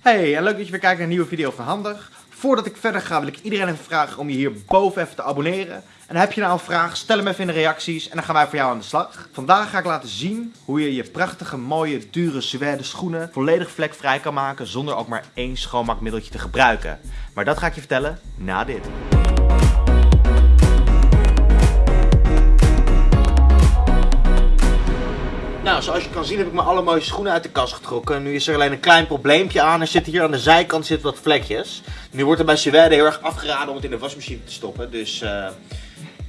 Hey, en leuk dat je weer kijkt naar een nieuwe video van Handig. Voordat ik verder ga wil ik iedereen even vragen om je hierboven even te abonneren. En heb je nou een vraag, stel hem even in de reacties en dan gaan wij voor jou aan de slag. Vandaag ga ik laten zien hoe je je prachtige, mooie, dure suède schoenen volledig vlekvrij kan maken zonder ook maar één schoonmaakmiddeltje te gebruiken. Maar dat ga ik je vertellen na dit. Nou, zoals je kan zien heb ik mijn allermooiste schoenen uit de kast getrokken. Nu is er alleen een klein probleempje aan. Er zitten hier aan de zijkant zitten wat vlekjes. Nu wordt er bij Suède heel erg afgeraden om het in de wasmachine te stoppen. Dus uh,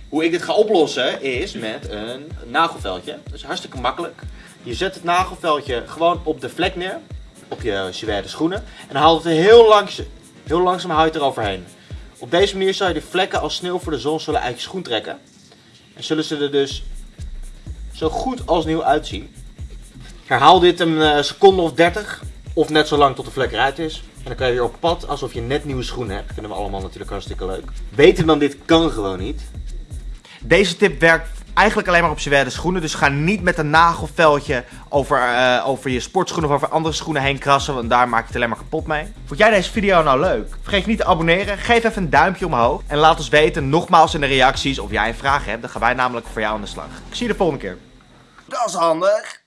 hoe ik dit ga oplossen is met een nagelveldje. Dat is hartstikke makkelijk. Je zet het nagelveldje gewoon op de vlek neer. Op je Suède schoenen. En dan haalt het heel, langs, heel langzaam hout eroverheen. Op deze manier zal je de vlekken als sneeuw voor de zon zullen uit je schoen trekken. En zullen ze er dus zo goed als nieuw uitzien. Herhaal dit een uh, seconde of 30 of net zo lang tot de vlek eruit is. En dan kan je weer op pad alsof je net nieuwe schoenen hebt. Vinden we allemaal natuurlijk hartstikke leuk. Weten dan dit kan gewoon niet. Deze tip werkt eigenlijk alleen maar op zwaarde schoenen. Dus ga niet met een nagelveldje over, uh, over je sportschoenen of over andere schoenen heen krassen. Want daar maak je het alleen maar kapot mee. Vond jij deze video nou leuk? Vergeet niet te abonneren. Geef even een duimpje omhoog. En laat ons weten nogmaals in de reacties of jij een vraag hebt. Dan gaan wij namelijk voor jou aan de slag. Ik zie je de volgende keer. Dat is handig.